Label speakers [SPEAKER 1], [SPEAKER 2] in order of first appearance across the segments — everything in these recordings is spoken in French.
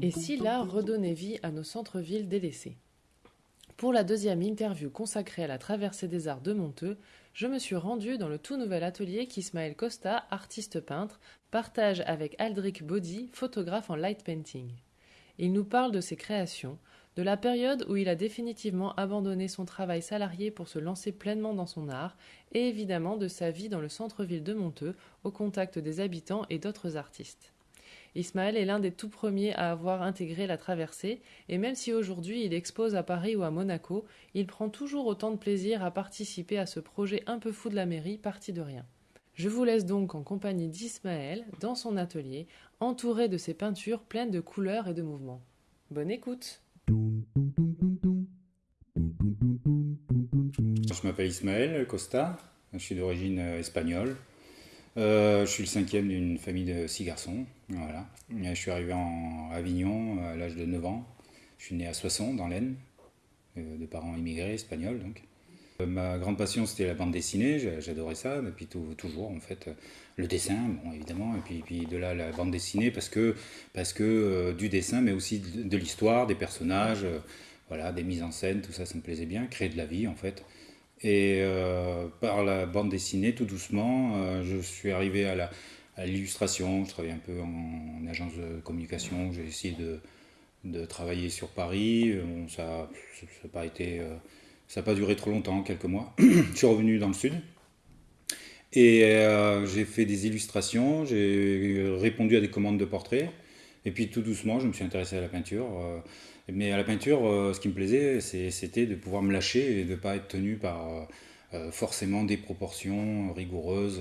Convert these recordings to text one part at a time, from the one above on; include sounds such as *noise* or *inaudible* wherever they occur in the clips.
[SPEAKER 1] Et si l'art redonnait vie à nos centres-villes délaissés? Pour la deuxième interview consacrée à la traversée des arts de Monteux, je me suis rendu dans le tout nouvel atelier qu'Ismaël Costa, artiste peintre, partage avec Aldric Body, photographe en light painting. Il nous parle de ses créations, de la période où il a définitivement abandonné son travail salarié pour se lancer pleinement dans son art, et évidemment de sa vie dans le centre-ville de Monteux, au contact des habitants et d'autres artistes. Ismaël est l'un des tout premiers à avoir intégré la traversée, et même si aujourd'hui il expose à Paris ou à Monaco, il prend toujours autant de plaisir à participer à ce projet un peu fou de la mairie, parti de rien. Je vous laisse donc en compagnie d'Ismaël, dans son atelier, entouré de ses peintures pleines de couleurs et de mouvements. Bonne écoute
[SPEAKER 2] Je m'appelle Ismaël Costa, je suis d'origine espagnole. Euh, je suis le cinquième d'une famille de six garçons. Voilà. Je suis arrivé en Avignon à l'âge de 9 ans. Je suis né à Soissons, dans l'Aisne, euh, de parents immigrés espagnols. Donc. Euh, ma grande passion, c'était la bande dessinée. J'adorais ça depuis toujours, en fait. Le dessin, bon, évidemment, et puis, de là la bande dessinée, parce que, parce que du dessin, mais aussi de, l'histoire, des personnages, voilà, des mises en scène, tout ça, ça me plaisait bien. Créer de la vie, en fait. Et euh, par la bande dessinée, tout doucement, euh, je suis arrivé à l'illustration. Je travaillais un peu en, agence de communication. J'ai essayé de, de, travailler sur Paris. ça n'a pas été, euh, ça pas duré trop longtemps, quelques mois. *clears throat* je suis revenu dans le sud. Et j'ai fait des illustrations, j'ai répondu à des commandes de portraits. Et puis tout doucement, je me suis intéressé à la peinture. Mais à la peinture, euh, ce qui me plaisait, c'était de pouvoir me lâcher et de ne pas être tenu par euh, euh, forcément des proportions rigoureuses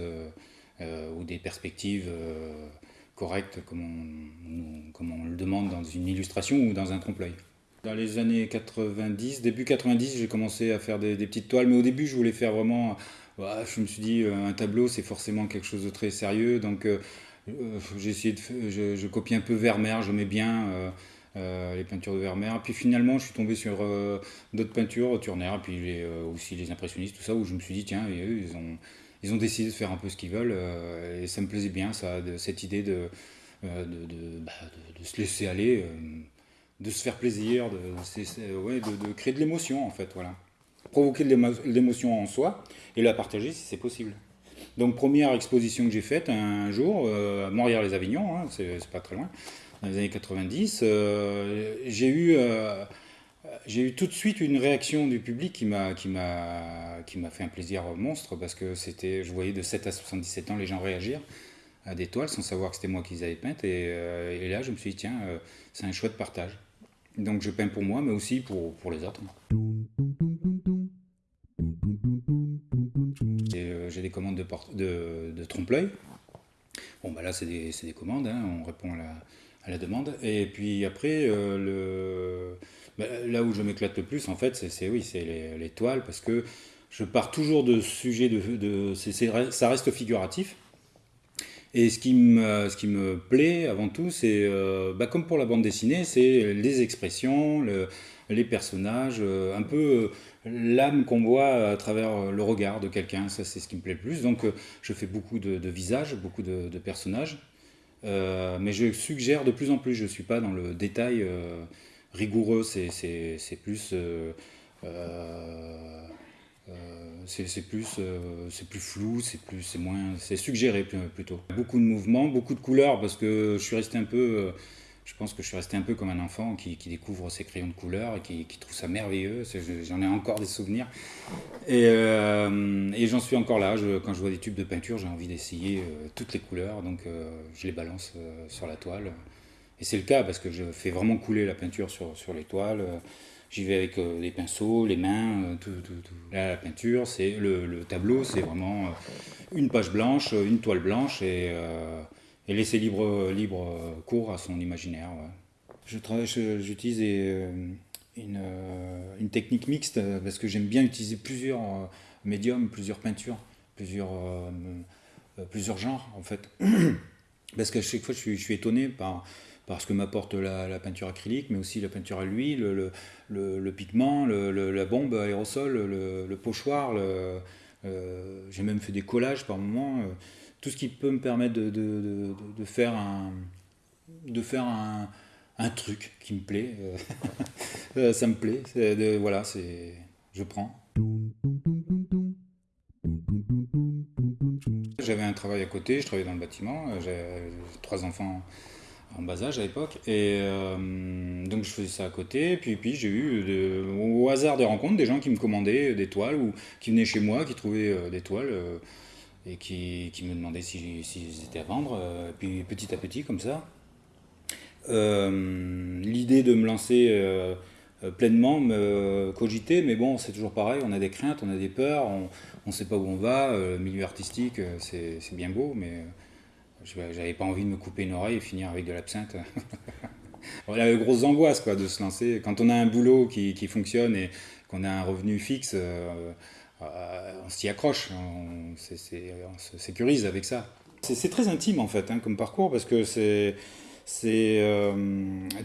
[SPEAKER 2] ou des perspectives correctes comme on, le demande dans une illustration ou dans un trompe-l'œil. Dans les années 90, début 90, j'ai commencé à faire des, petites toiles, mais au début, je voulais faire vraiment. je me suis dit, un tableau, c'est forcément quelque chose de très sérieux, donc j'ai essayé de. Je, je, copie un peu Vermeer, je mets bien. Euh, les peintures de Vermeer. Puis finalement, je suis tombé sur euh, d'autres peintures, Turner, puis euh, aussi les impressionnistes, tout ça, où je me suis dit, tiens, ils ont, décidé de faire un peu ce qu'ils veulent, et ça me plaisait bien, ça, cette idée bah, de, se laisser aller, de se faire plaisir, de, ouais, de, créer de l'émotion, en fait, voilà. Provoquer de l'émotion en soi, et la partager si c'est possible. Donc, première exposition que j'ai faite un jour, à Montréal-les-Avignon, hein, c'est pas très loin, dans les années 90, euh, j'ai eu, euh, eu tout de suite une réaction du public qui m'a fait un plaisir monstre parce que c'était, je voyais de 7 à 77 ans les gens réagir à des toiles sans savoir que c'était moi qui les avais peintes et, euh, et, là je me suis dit tiens c'est un chouette partage. Donc je peins pour moi mais aussi pour, pour les autres. j'ai des commandes de, de, de trompe-l'œil. Bon, bah là, c'est des, des, commandes, hein. on répond à la, à la demande. Et puis après, euh, le, bah, là où je m'éclate le plus, en fait, c'est oui, c'est les, toiles, parce que je pars toujours de sujets de, de ça reste figuratif. Et ce qui me, ce qui me plaît avant tout, c'est, euh, bah, comme pour la bande dessinée, c'est les expressions, le, les personnages, euh, un peu l'âme qu'on voit à travers le regard de quelqu'un. Ça, c'est ce qui me plaît le plus. Donc, je fais beaucoup de, visages, beaucoup de, personnages. Euh, mais je suggère de plus en plus, je ne suis pas dans le détail euh, rigoureux, c'est plus... c'est plus, c'est plus flou, c'est moins, c'est suggéré plutôt. Beaucoup de mouvements, beaucoup de couleurs parce que je suis resté un peu, je pense que je suis resté un peu comme un enfant qui, découvre ses crayons de couleur et qui, trouve ça merveilleux. J'en ai encore des souvenirs. Et, euh, j'en suis encore là. quand je vois des tubes de peinture, j'ai envie d'essayer euh, toutes les couleurs. Donc euh, je les balance sur la toile. Et c'est le cas parce que je fais vraiment couler la peinture sur les toiles. J'y vais avec des pinceaux, les mains, tout, tout, tout. La peinture, c'est le, le, tableau, c'est vraiment une page blanche, une toile blanche et laisser libre, libre cours à son imaginaire. Je travaille, j'utilise euh, une, euh, technique mixte parce que j'aime bien utiliser plusieurs euh, médiums, plusieurs peintures, plusieurs, plusieurs genres en fait. *clears throat* Parce qu'à chaque fois, je suis, je suis étonné par, par ce que m'apporte la, peinture acrylique, mais aussi la peinture à l'huile, le, pigment, la bombe aérosol, le, pochoir, J'ai même fait des collages par moment. tout ce qui peut me permettre de, faire un, truc qui me plaît. *laughs* ça me plaît. voilà, je prends. J'avais un travail à côté, je travaillais dans le bâtiment, j'avais trois enfants en bas âge à l'époque, et euh, donc je faisais ça à côté, puis, puis j'ai eu au hasard des rencontres des gens qui me commandaient des toiles, ou qui venaient chez moi, qui trouvaient euh, des toiles, euh, et qui, me demandaient s'ils si, étaient à vendre, et puis petit à petit comme ça. L'idée de me lancer euh, pleinement me cogiter, mais bon, c'est toujours pareil, on a des craintes, on a des peurs, on ne sait pas où on va. Euh, le milieu artistique, euh, c'est bien beau, mais j'avais pas envie de me couper une oreille et finir avec de l'absinthe. *laughs* voilà, grosse angoisse quoi, de se lancer. Quand on a un boulot qui, qui fonctionne et qu'on a un revenu fixe, on s'y accroche, on, on, se sécurise avec ça. C'est très intime en fait hein, comme parcours parce que c'est euh,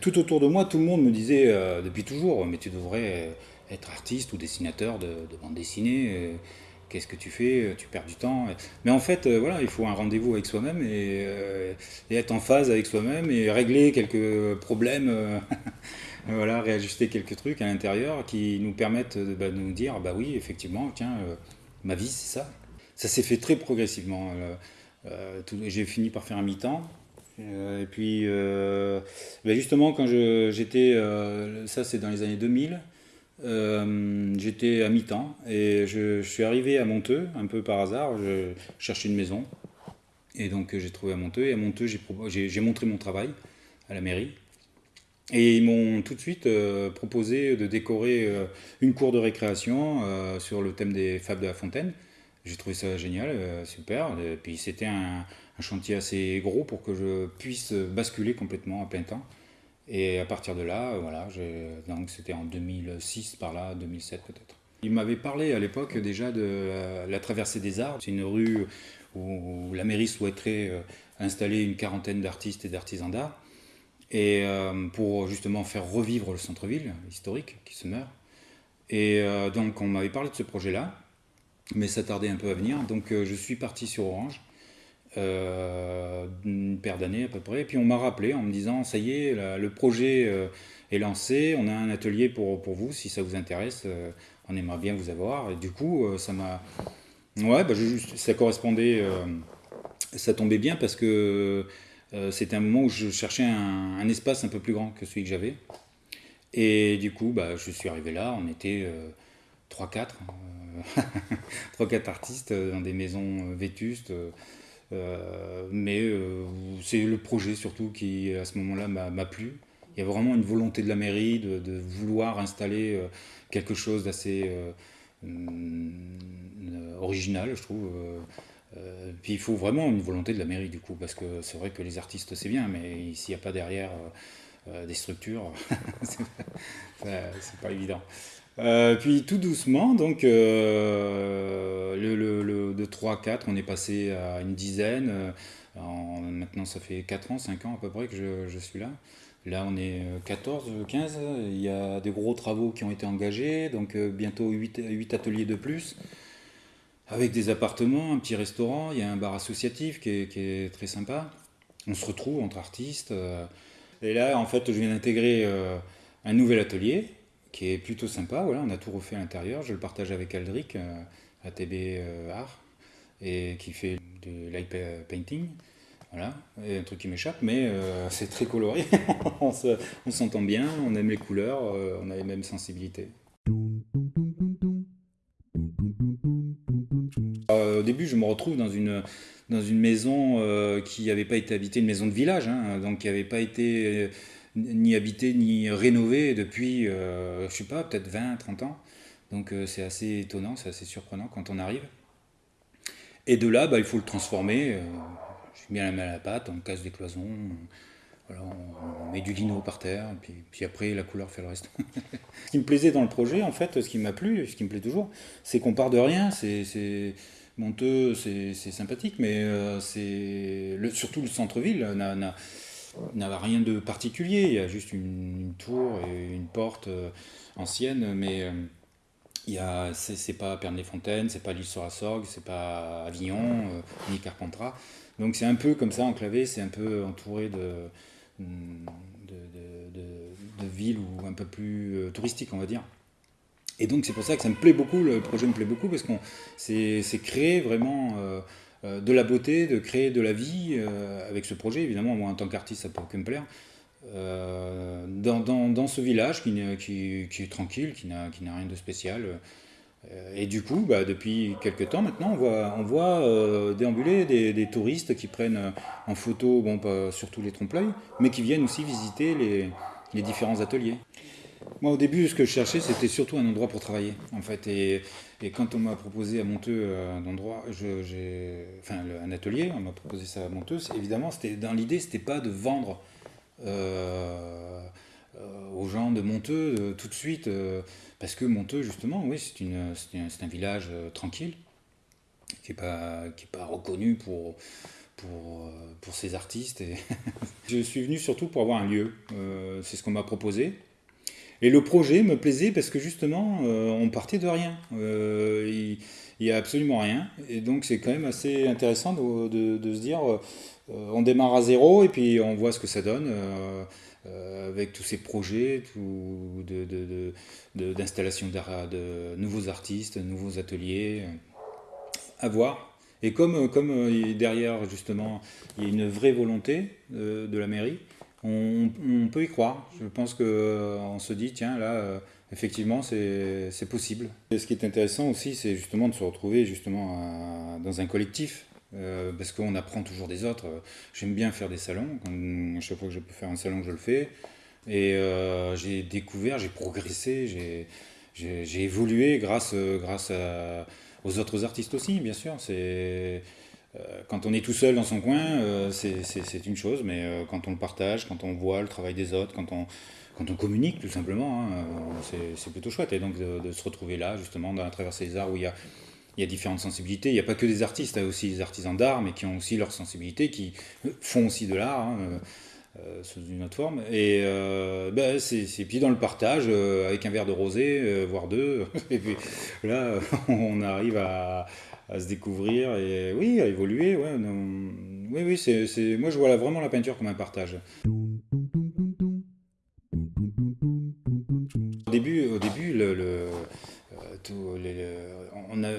[SPEAKER 2] tout autour de moi, tout le monde me disait euh, depuis toujours, mais tu devrais être artiste ou dessinateur de, bande dessinée. Euh, qu'est-ce que tu fais Tu perds du temps. Mais en fait, voilà, il faut un rendez-vous avec soi-même et, être en phase avec soi-même et régler quelques problèmes. *laughs* voilà, réajuster quelques trucs à l'intérieur qui nous permettent bah, de nous dire, bah oui, effectivement, tiens, ma vie, c'est ça. Ça s'est fait très progressivement. J'ai fini par faire un mi-temps. Euh, et puis, euh, ben justement, quand j'étais, euh, ça c'est dans les années 2000, j'étais à mi-temps et je, suis arrivé à Monteux, un peu par hasard, je cherchais une maison. Et donc j'ai trouvé à Monteux, et à Monteux j'ai montré mon travail à la mairie. Et ils m'ont tout de suite proposé de décorer une cour de récréation sur le thème des fables de la fontaine. J'ai trouvé ça génial, super. Et puis c'était un, un chantier assez gros pour que je puisse basculer complètement à plein temps. Et à partir de là, voilà, donc c'était en 2006 par là, 2007 peut-être. Il m'avait parlé à l'époque déjà de la, traversée des arts. C'est une rue où, la mairie souhaiterait euh, installer une quarantaine d'artistes et d'artisans d'art. Et euh, pour justement faire revivre le centre-ville historique qui se meurt. Et euh, donc on m'avait parlé de ce projet-là, mais ça tardait un peu à venir. Donc je suis parti sur Orange euh, une paire d'années à peu près. Et puis on m'a rappelé en me disant, ça y est, le projet euh, est lancé, on a un atelier pour, pour vous, si ça vous intéresse, euh, on aimerait bien vous avoir. Et du coup, ça m'a... Ouais, bah, ça correspondait, ça tombait bien parce que c'était un moment où je cherchais un, espace un peu plus grand que celui que j'avais. Et du coup, bah, je suis arrivé là, on était 3-4, 3-4 *laughs* artistes dans des maisons vétustes. Euh, mais euh, c'est le projet surtout qui, à ce moment-là, m'a plu. Il y a vraiment une volonté de la mairie de, vouloir installer euh, quelque chose d'assez original, je trouve. puis il faut vraiment une volonté de la mairie du coup, parce que c'est vrai que les artistes c'est bien, mais s'il n'y a pas derrière des structures, *laughs* c'est pas évident. Euh, puis tout doucement, donc euh, de 3 à 4, on est passé à une dizaine. Euh, maintenant, ça fait 4 ans, 5 ans à peu près que je, suis là. Là, on est 14, 15. Il y a des gros travaux qui ont été engagés, donc bientôt 8, 8, ateliers de plus, avec des appartements, un petit restaurant. Il y a un bar associatif qui est très sympa. On se retrouve entre artistes. et là, en fait, je viens d'intégrer un nouvel atelier qui est plutôt sympa. Voilà, on a tout refait à l'intérieur. Je le partage avec Aldric, euh, ATB euh, Art, et qui fait de light painting. Voilà, un truc qui m'échappe, mais euh, *laughs* c'est très coloré. *laughs* on s'entend bien, on aime les couleurs, on a les mêmes sensibilités. au début, je me retrouve dans une, dans une maison qui n'avait pas été habitée, une maison de village, hein, donc qui n'avait pas été ni habité ni rénové depuis, euh, je sais pas, peut-être 20, 30 ans. Donc euh, c'est assez étonnant, c'est assez surprenant quand on arrive. Et de là, bah, il faut le transformer. Euh, je mets la main à la pâte, on casse des cloisons, on, met du lino par terre, puis, puis après la couleur fait le reste. *laughs* ce qui me plaisait dans le projet, en fait, ce qui m'a plu, ce qui me plaît toujours, c'est qu'on part de rien. C'est monteux, c'est sympathique, mais c'est surtout le centre-ville n'a n'avait rien de particulier. Il y a juste une, tour et une porte euh, ancienne, mais, euh, c'est pas Pernes-les-Fontaines, c'est pas l'île sur la c'est pas Avignon, ni Carpentras. Donc c'est un peu comme ça, enclavé, c'est un peu entouré de, de, de, villes ou un peu plus touristiques, on va dire. Et donc c'est pour ça que ça me plaît beaucoup, le projet me plaît beaucoup, parce qu'on c'est créer vraiment de la beauté, de créer de la vie avec ce projet. Évidemment, moi en tant qu'artiste, ça peut que me plaire. Euh, dans, ce village qui, est tranquille, qui n'a rien de spécial. Euh, et du coup, bah, depuis quelques temps maintenant, on voit, euh, déambuler des, touristes qui prennent en photo, bon, pas surtout les trompe-l'œil, mais qui viennent aussi visiter les, différents ateliers. Moi, au début, ce que je cherchais, c'était surtout un endroit pour travailler, en fait. Et, quand on m'a proposé à Monteux enfin, un atelier, on m'a proposé ça à Monteux, évidemment, dans l'idée, c'était pas de vendre euh, euh, aux gens de Monteux euh, tout de suite, parce que Monteux, justement, oui, c'est un, village tranquille, qui n'est pas, reconnu pour, pour, pour ses artistes. *laughs* Je suis venu surtout pour avoir un lieu. c'est ce qu'on m'a proposé. Et le projet me plaisait parce que justement, on partait de rien. il n'y a absolument rien. Et donc, c'est quand même assez intéressant de, se dire euh, on démarre à zéro et puis on voit ce que ça donne euh, euh, avec tous ces projets d'installation de, de, nouveaux artistes, nouveaux ateliers à voir. Et comme, comme derrière, justement, il y a une vraie volonté de la mairie, on, peut y croire. Je pense qu'on se dit, tiens, là, effectivement, c'est possible. Ce qui est intéressant aussi, c'est justement de se retrouver justement dans un collectif. Euh, parce qu'on apprend toujours des autres. J'aime bien faire des salons. à chaque fois que je peux faire un salon, je le fais. Et euh, j'ai découvert, j'ai progressé, j'ai évolué grâce, aux autres artistes aussi, bien sûr. Euh, quand on est tout seul dans son coin, c'est une chose, mais quand on le partage, quand on voit le travail des autres, quand on, quand on communique tout simplement, hein, c'est plutôt chouette. Et donc de, se retrouver là, justement, dans la traversée des arts où il y a y a différentes sensibilités. Il n'y a pas que des artistes, il y a aussi des artisans d'art, mais qui ont aussi leur sensibilité, qui font aussi de l'art. Hein, euh, euh, sous une autre forme. Et euh, ben, c'est puis dans le partage, avec un verre de rosé, voire deux. *laughs* et puis là, *laughs* on arrive à, se découvrir et oui, à évoluer. Ouais, oui, oui, c'est moi je vois vraiment la peinture comme un partage. Au début, au début le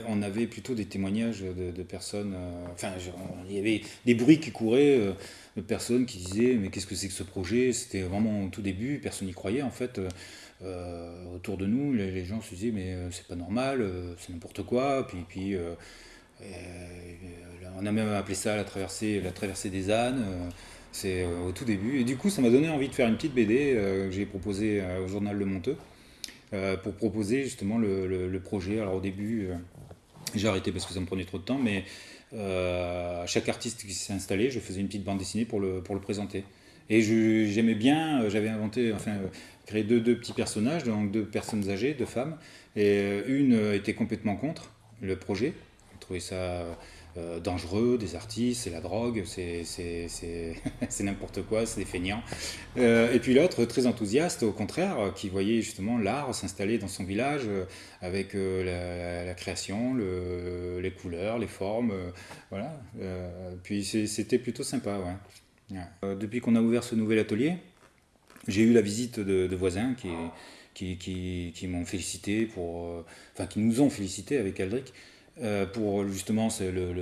[SPEAKER 2] on, avait plutôt des témoignages de, personnes, euh, enfin, il y avait des bruits qui couraient euh, de personnes qui disaient mais qu'est-ce que c'est que ce projet? C'était vraiment au tout début, personne n'y croyait en fait. Euh, autour de nous, les, gens se disaient mais c'est pas normal, c'est n'importe quoi. Puis, puis on a même appelé ça la traversée, la traversée des ânes. c'est au tout début. Et du coup, ça m'a donné envie de faire une petite BD que j'ai proposée au journal Le Monteux. Euh, pour proposer justement le, projet. Alors au début, euh, j'ai arrêté parce que ça me prenait trop de temps, mais euh, à chaque artiste qui s'est installé, je faisais une petite bande dessinée pour le, pour le présenter. Et j'aimais bien, j'avais inventé, enfin, créé deux, deux, petits personnages, donc deux personnes âgées, deux femmes, et une était complètement contre le projet. Je trouvais ça euh, dangereux, des artistes, c'est la drogue, *laughs* c'est n'importe quoi, c'est des feignants. Euh, et puis l'autre, très enthousiaste, au contraire, qui voyait justement l'art s'installer dans son village euh, avec la, création, le, les couleurs, les formes. voilà. puis c'était plutôt sympa. Ouais. Depuis qu'on a ouvert ce nouvel atelier, j'ai eu la visite de, voisins qui, qui, qui, m'ont félicité pour, enfin qui nous ont félicité avec Aldric euh, pour justement le,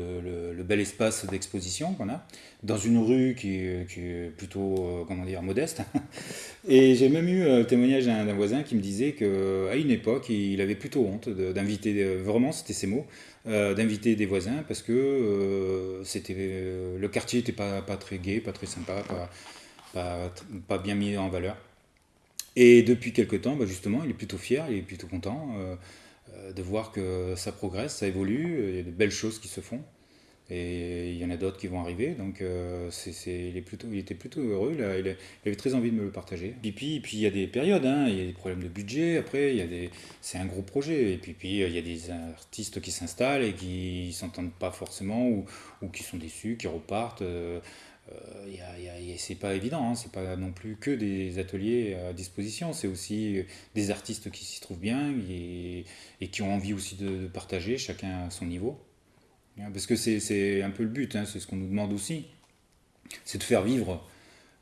[SPEAKER 2] le, bel espace d'exposition qu'on a, dans une rue qui, est plutôt, euh, comment dire, modeste. *laughs* Et j'ai même eu le témoignage d'un voisin qui me disait qu'à une époque, il avait plutôt honte d'inviter, vraiment, c'était ses mots, euh, d'inviter des voisins parce que c'était le quartier n'était pas, très gai, pas très sympa, pas, bien mis en valeur. Et depuis quelques temps, bah, justement, il est plutôt fier, il est plutôt content. Euh, de voir que ça progresse, ça évolue, il y a de belles choses qui se font. Et il y en a d'autres qui vont arriver, donc euh, il, est plutôt, il était plutôt heureux, il, avait très envie de me le partager. Et puis, il y a des périodes, hein, il y a des problèmes de budget, après, il y a des, c'est un gros projet. Et puis, puis il y a des artistes qui s'installent et qui ne s'entendent pas forcément, ou, qui sont déçus, qui repartent. Euh, c'est pas évident, hein, c'est pas non plus que des ateliers à disposition, c'est aussi des artistes qui s'y trouvent bien et, qui ont envie aussi de, partager, chacun à son niveau. Parce que c'est un peu le but, hein, c'est ce qu'on nous demande aussi, c'est de faire vivre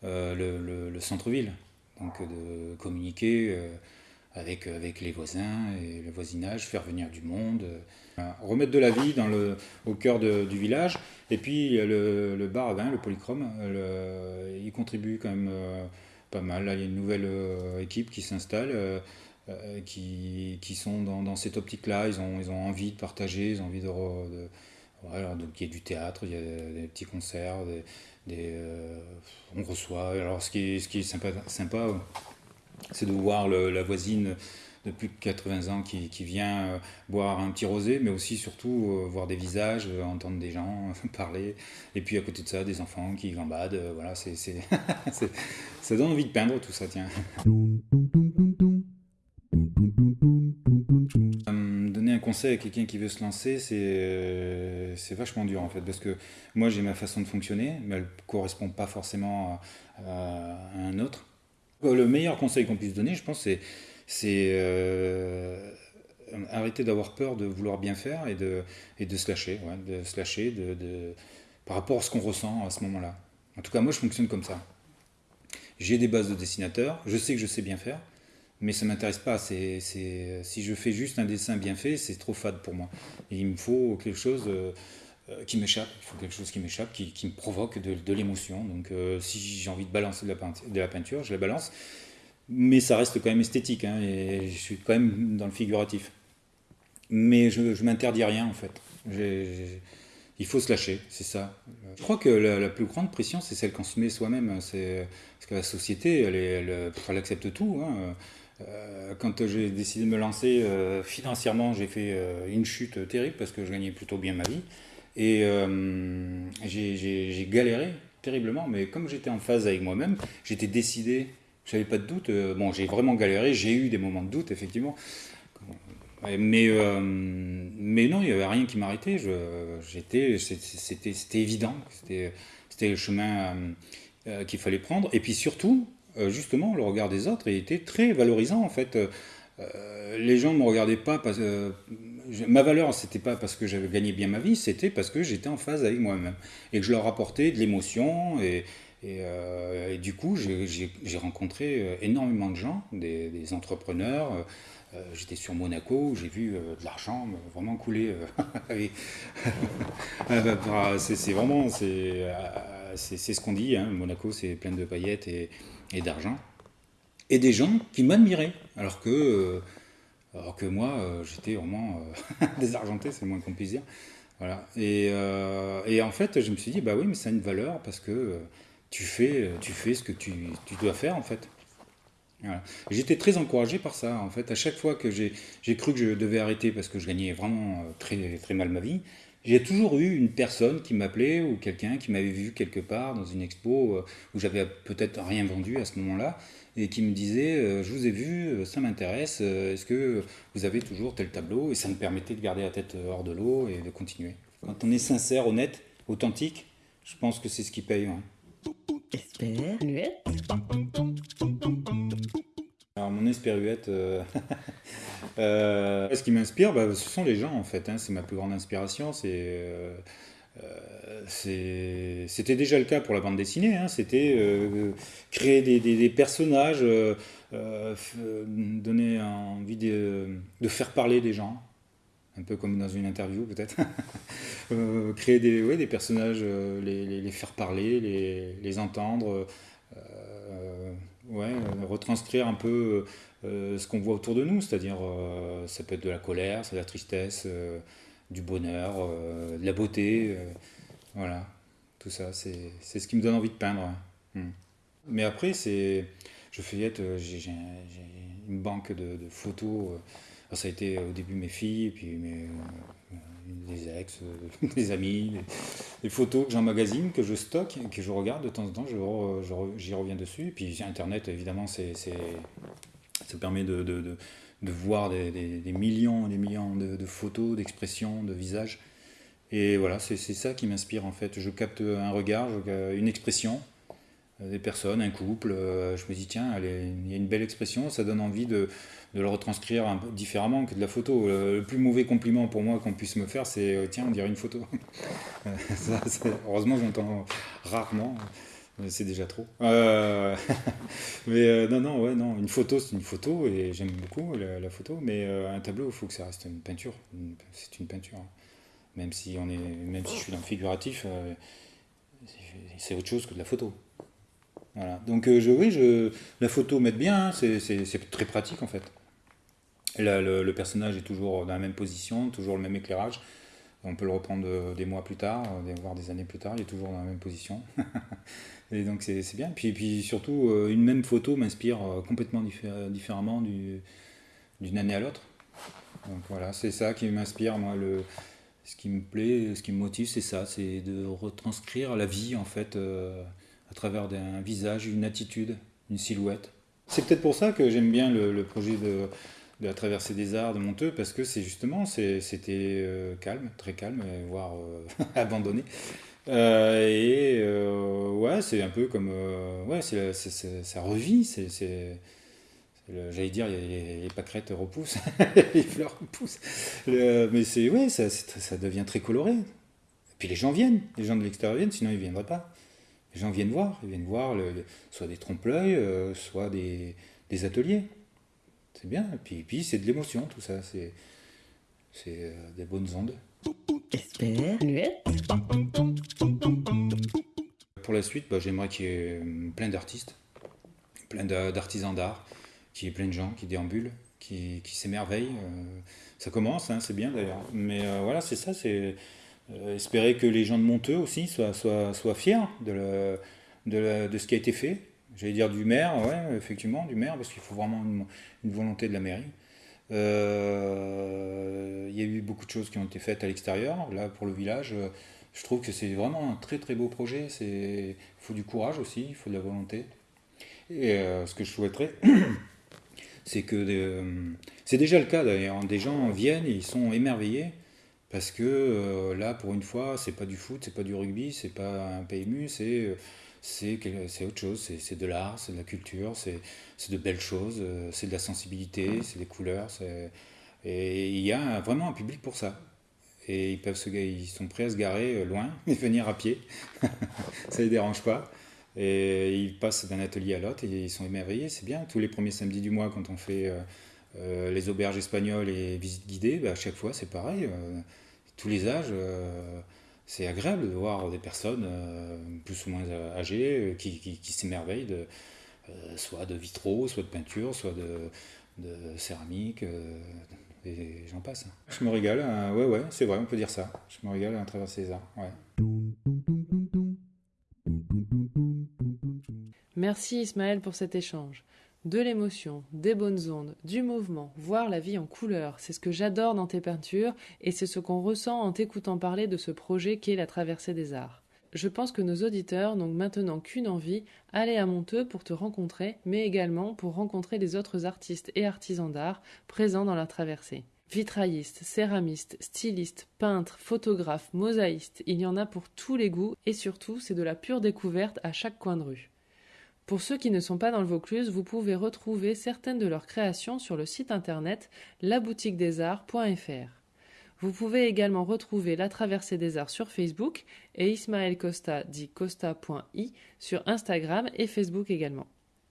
[SPEAKER 2] le, le centre-ville, donc de communiquer avec, avec les voisins et le voisinage, faire venir du monde, euh, remettre de la vie dans le, au cœur du village. Et puis le, le, bar à vin, le polychrome, il contribue quand même euh, pas mal. Là, il y a une nouvelle euh, équipe qui s'installe. qui, qui, sont dans, dans cette optique-là, ils ont, ils ont envie de partager, ils ont envie de, donc il y a du théâtre, il y a des petits concerts, des, on reçoit. Alors ce qui est, ce qui est sympa, sympa c'est de voir la voisine de plus de 80 ans qui, vient euh, boire un petit rosé, mais aussi surtout euh, voir des visages, euh, entendre des gens *laughs* parler, et puis à côté de ça, des enfants qui gambadent, voilà, *laughs* c'est, ça donne envie de peindre tout ça, tiens. Un conseil à quelqu'un qui veut se lancer, c'est, c'est vachement dur en fait, parce que moi j'ai ma façon de fonctionner, mais elle ne correspond pas forcément à un autre. Le meilleur conseil qu'on puisse donner, je pense, c'est, euh, arrêter d'avoir peur de vouloir bien faire et de, et de se lâcher, de se lâcher de, par rapport à ce qu'on ressent à ce moment-là. En tout cas, moi, je fonctionne comme ça. J'ai des bases de dessinateur, je sais que je sais bien faire, mais ça ne m'intéresse pas. Si je fais juste un dessin bien fait, c'est trop fade pour moi. il me faut quelque chose... Euh, euh, qui m'échappe, il faut quelque chose qui m'échappe, qui, me provoque de, l'émotion. Donc euh, si j'ai envie de balancer de la, peinture, je la balance. Mais ça reste quand même esthétique, hein, et je suis quand même dans le figuratif. Mais je ne m'interdis rien en fait. il faut se lâcher, c'est ça. Je crois que la, plus grande pression, c'est celle qu'on se met soi-même. Parce que la société, elle, elle, accepte tout. Hein. Euh, quand j'ai décidé de me lancer financièrement, j'ai fait une chute terrible parce que je gagnais plutôt bien ma vie. Et euh, j'ai galéré terriblement, mais comme j'étais en phase avec moi-même, j'étais décidé, je n'avais pas de doute. Euh, bon, j'ai vraiment galéré, j'ai eu des moments de doute, effectivement. Mais, euh, mais non, il n'y avait rien qui m'arrêtait. C'était évident, c'était le chemin qu'il fallait prendre. Et puis surtout, justement, le regard des autres était très valorisant, en fait. les gens ne me regardaient pas parce, ma valeur, c'était pas parce que j'avais gagné bien ma vie, c'était parce que j'étais en phase avec moi-même et que je leur apportais de l'émotion. Et, euh, du coup, j'ai rencontré euh, énormément de gens, des, entrepreneurs. Euh, j'étais sur Monaco, j'ai vu de l'argent vraiment couler. *laughs* *laughs* c'est vraiment, c'est ce qu'on dit. Hein. Monaco, c'est plein de paillettes et, et d'argent. Et des gens qui m'admiraient, alors que alors que moi, euh, j'étais vraiment euh, *laughs* désargenté, c'est le moins qu'on puisse dire. Voilà. Et, euh, et, en fait, je me suis dit, bah oui, mais ça a une valeur parce que tu, fais, tu fais ce que tu, tu dois faire, en fait. Voilà. J'étais très encouragé par ça. En fait, à chaque fois que j'ai cru que je devais arrêter parce que je gagnais vraiment très, très mal ma vie, j'ai toujours eu une personne qui m'appelait ou quelqu'un qui m'avait vu quelque part dans une expo où j'avais peut-être rien vendu à ce moment-là et qui me disait euh, Je vous ai vu, euh, ça m'intéresse, euh, est-ce que vous avez toujours tel tableau? Et ça me permettait de garder la tête hors de l'eau et de continuer. Quand on est sincère, honnête, authentique, je pense que c'est ce qui paye. Hein. Alors mon espéruette, *laughs* ce qui m'inspire, bah, ce sont les gens en fait. Hein. c'est ma plus grande inspiration. C'est euh, c'était déjà le cas pour la bande dessinée, hein. c'était euh, créer des, personnages, euh, donner envie de, faire parler des gens, un peu comme dans une interview peut-être. *laughs* créer des, des personnages, les, faire parler, les, entendre, ouais, retranscrire un peu ce qu'on voit autour de nous, c'est-à-dire ça peut être de la colère, de la tristesse du bonheur, euh, de la beauté. Euh, voilà, tout ça, c'est ce qui me donne envie de peindre. Hmm. Mais après, c'est je feuillette, euh, j'ai une banque de, photos. ça a été au début mes filles, puis mes, des ex, *laughs* des amis, des, photos que j'emmagasine, que je stocke, que je regarde de temps en temps, j'y reviens dessus. Et puis Internet, évidemment, c'est ça permet de, voir des, millions et des millions de, photos, d'expressions, de visages. Et voilà, c'est ça qui m'inspire en fait. Je capte un regard, une expression euh, des personnes, un couple. Euh, je me dis, tiens, il y a une belle expression, ça donne envie de, de le retranscrire un peu différemment que de la photo. Le, plus mauvais compliment pour moi qu'on puisse me faire, c'est, euh, tiens, on dirait une photo. *laughs* heureusement, j'entends rarement. C'est déjà trop. *laughs* mais non, non, ouais, non. Une photo, c'est une photo et j'aime beaucoup la, photo. Mais un tableau, il faut que ça reste une peinture. C'est une peinture. Même si on est, même si je suis dans le figuratif, c'est autre chose que de la photo. Donc euh, oui, la photo m'aide bien, hein. c'est très pratique en fait. le, personnage est toujours dans la même position, toujours le même éclairage. On peut le reprendre euh, des mois plus tard, euh, voire des années plus tard, il est toujours dans la même position. *laughs* et donc c'est bien. Puis, puis surtout, une même photo m'inspire complètement différemment d'une année à l'autre. Donc voilà, c'est ça qui m'inspire, moi, le, ce qui me plaît, ce qui me motive, c'est ça, c'est de retranscrire la vie en fait à travers un visage, une attitude, une silhouette. C'est peut-être pour ça que j'aime bien le, projet de, la traversée des arts de Monteux, parce que c'est justement, c'était euh, calme, très calme, voire euh, *laughs* abandonné. Euh, et ouais, c'est un peu comme. ouais, ça revit, c'est. J'allais dire, les, les, pâquerettes repoussent, *laughs* les fleurs repoussent. mais c'est, ouais, ça, ça devient très coloré. Et puis les gens viennent, les gens de l'extérieur viennent, sinon ils ne viendraient pas. Les gens viennent voir, ils viennent voir soit des trompe-l'œil, euh, soit des, ateliers. C'est bien, et puis, puis c'est de l'émotion tout ça, c'est euh, des bonnes ondes. Pour la suite, bah, j'aimerais qu'il y ait euh, plein d'artistes, plein d'artisans d'art, qu'il y ait plein de gens qui déambulent, qui, s'émerveillent. ça commence, hein, c'est bien d'ailleurs. Mais voilà, c'est ça, c'est euh, espérer que les gens de Monteux aussi soient, fiers de, ce qui a été fait. J'allais dire du maire, ouais, effectivement, du maire, parce qu'il faut vraiment une, volonté de la mairie. Euh, il y a eu beaucoup de choses qui ont été faites à l'extérieur. Là, pour le village, je trouve que c'est vraiment un très très beau projet. Il faut du courage aussi, il faut de la volonté. Et euh, ce que je souhaiterais, *coughs* c'est que c'est déjà le cas d'ailleurs. Des gens viennent ils sont émerveillés parce que euh, là, pour une fois, c'est pas du foot, c'est pas du rugby, c'est pas un PMU, c'est c'est autre chose, c'est de l'art, c'est de la culture, c'est de belles choses, euh, c'est de la sensibilité, c'est des couleurs, et il y a vraiment un public pour ça. Et ils, peuvent se, ils sont prêts à se garer euh, loin *laughs* et venir à pied, *laughs* ça les dérange pas. Et ils passent d'un atelier à l'autre et ils sont émerveillés, c'est bien. Tous les premiers samedis du mois, quand on fait euh, les auberges espagnoles et visites guidées, bah, à chaque fois c'est pareil. Euh, tous les âges, euh, c'est agréable de voir des personnes plus ou moins âgées qui, s'émerveillent de, soit de vitraux, soit de peinture, soit de, céramique, et j'en passe. Je me régale, ouais, ouais, c'est vrai, on peut dire ça. Je me régale à travers ces arts.
[SPEAKER 1] Merci Ismaël pour cet échange de l'émotion, des bonnes ondes, du mouvement, voir la vie en couleur. C'est ce que j'adore dans tes peintures et c'est ce qu'on ressent en t'écoutant parler de ce projet qu'est la traversée des arts. Je pense que nos auditeurs n'ont maintenant qu'une envie, aller à Monteux pour te rencontrer, mais également pour rencontrer les autres artistes et artisans d'art présents dans la traversée. Vitraillistes, céramistes, stylistes, peintres, photographes, mosaïstes, il y en a pour tous les goûts et surtout c'est de la pure découverte à chaque coin de rue. Pour ceux qui ne sont pas dans le Vaucluse, vous pouvez retrouver certaines de leurs créations sur le site internet laboutiquedesarts.fr. Vous pouvez également retrouver La Traversée des Arts sur Facebook et Ismaël Costa dit costa.i sur Instagram et Facebook également.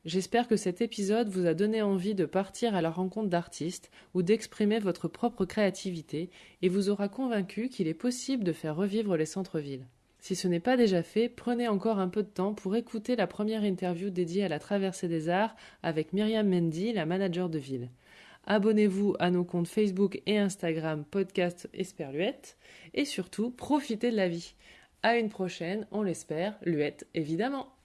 [SPEAKER 1] J'espère que cet épisode vous a donné envie de partir à la rencontre d'artistes ou d'exprimer votre propre créativité et vous aura convaincu qu'il est possible de faire revivre les centres-villes. Si ce n'est pas déjà fait, prenez encore un peu de temps pour écouter la première interview dédiée à la traversée des arts avec Myriam Mendy, la manager de ville. Abonnez-vous à nos comptes Facebook et Instagram podcast Esperluette et surtout profitez de la vie. À une prochaine, on l'espère, Luette évidemment.